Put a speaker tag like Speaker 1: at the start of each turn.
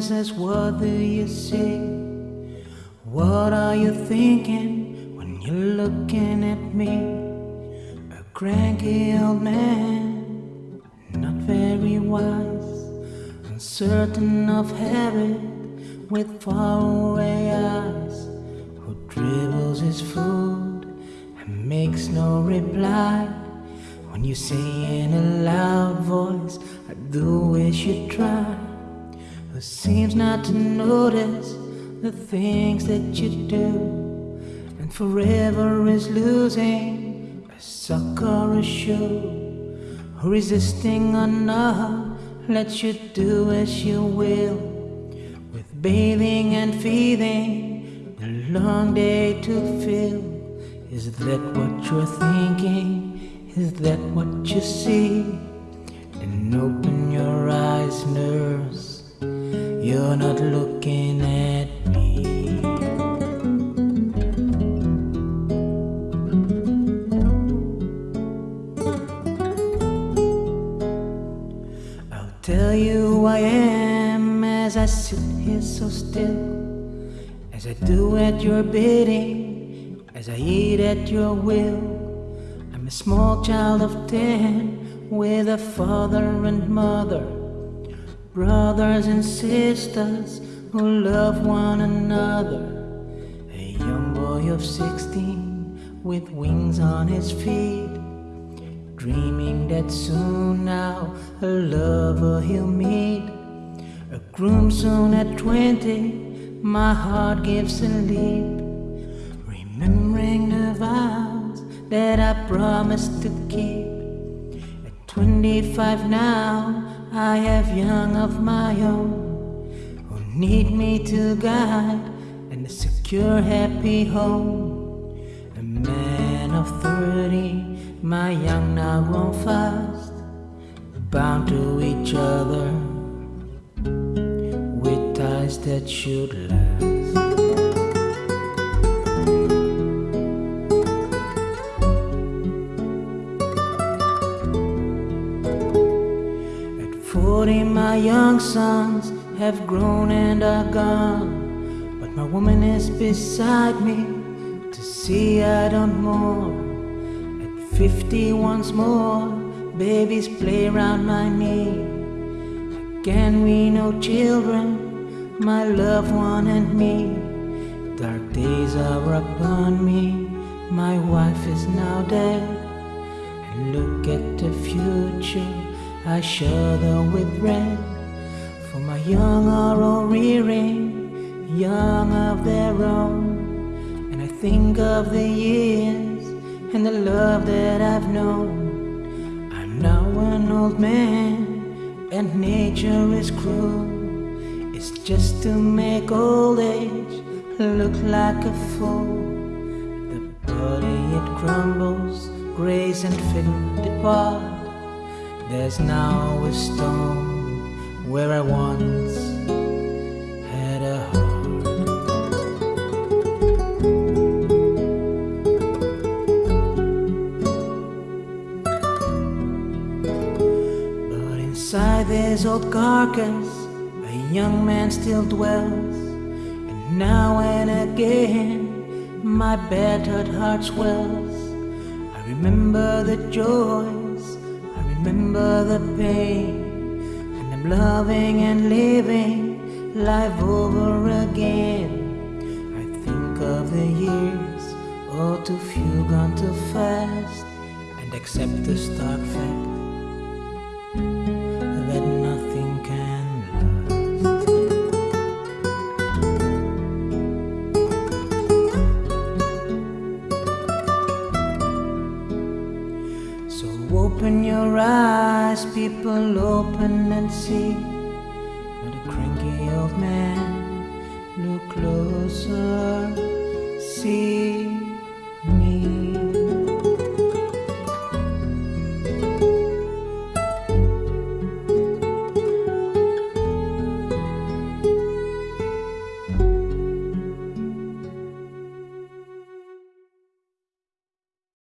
Speaker 1: nurses? What do you see? What are you thinking when you're looking at me? A cranky old man, not very wise, uncertain of habit, with faraway eyes, who dribbles his food and makes no reply. When you say in a loud voice, I do wish you'd try. Seems not to notice the things that you do, and forever is losing a sock or a shoe. Resisting or lets you do as you will, with bathing and feeding, a long day to fill. Is that what you're thinking? Is that what you see? An open You're not looking at me. I'll tell you who I am as I sit here so still, as I do at your bidding, as I eat at your will. I'm a small child of ten with a father and mother, brothers and sisters who love one another. A young boy of sixteen with wings on his feet, dreaming that soon now a lover he'll meet. A groom soon at twenty, my heart gives a leap, remembering the vows that I promised to keep. At 25 now, I have young of my own who need me to guide and a secure, happy home. A man of 30, my young now grown fast, bound to each other with ties that should last. 40, my young sons have grown and are gone. But my woman is beside me to see I don't mourn. At 50, once more, babies play around my knee. Again, we know children, my loved one and me. Dark days are upon me, my wife is now dead. And look at the future, I shudder with dread. For my young are all rearing, young of their own. And I think of the years and the love that I've known. I'm now an old man, and nature is cruel. It's just to make old age look like a fool. The body it crumbles, grace and fickle depart. There's now a stone where I once had a heart. But inside this old carcass, a young man still dwells. And now and again, my battered heart swells. I remember the joys, I remember the pain. And I'm loving and living life over again. I think of the years, all too few gone too fast. And accept the stark fact So open your eyes, people, open and see. Not a cranky old man, look closer, see.